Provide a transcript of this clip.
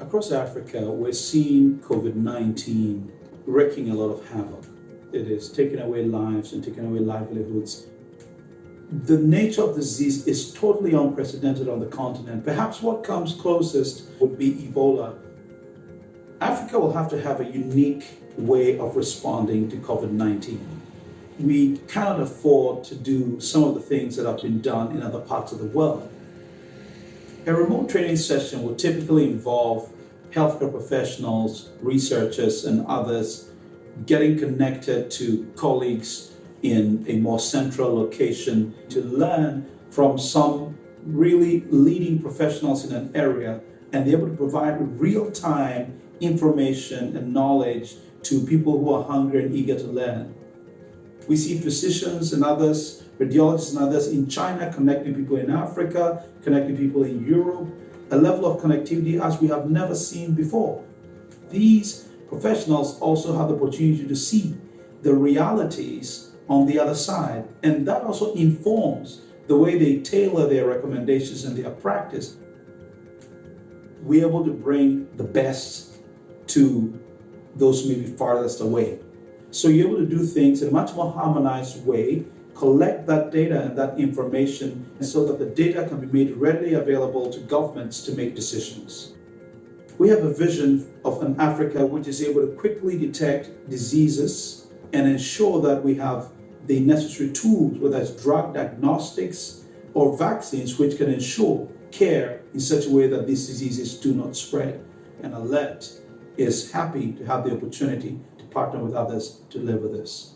Across Africa, we're seeing COVID-19 wreaking a lot of havoc. It is taking away lives and taking away livelihoods. The nature of the disease is totally unprecedented on the continent. Perhaps what comes closest would be Ebola. Africa will have to have a unique way of responding to COVID-19. We cannot afford to do some of the things that have been done in other parts of the world. A remote training session will typically involve healthcare professionals, researchers, and others getting connected to colleagues in a more central location to learn from some really leading professionals in an area and be able to provide real-time information and knowledge to people who are hungry and eager to learn. We see physicians and others, radiologists and others in China connecting people in Africa, connecting people in Europe, a level of connectivity as we have never seen before. These professionals also have the opportunity to see the realities on the other side, and that also informs the way they tailor their recommendations and their practice. We're able to bring the best to those maybe farthest away. So you're able to do things in a much more harmonized way, collect that data and that information so that the data can be made readily available to governments to make decisions. We have a vision of an Africa which is able to quickly detect diseases and ensure that we have the necessary tools, whether it's drug diagnostics or vaccines, which can ensure care in such a way that these diseases do not spread. And Alert is happy to have the opportunity to partner with others to deliver this.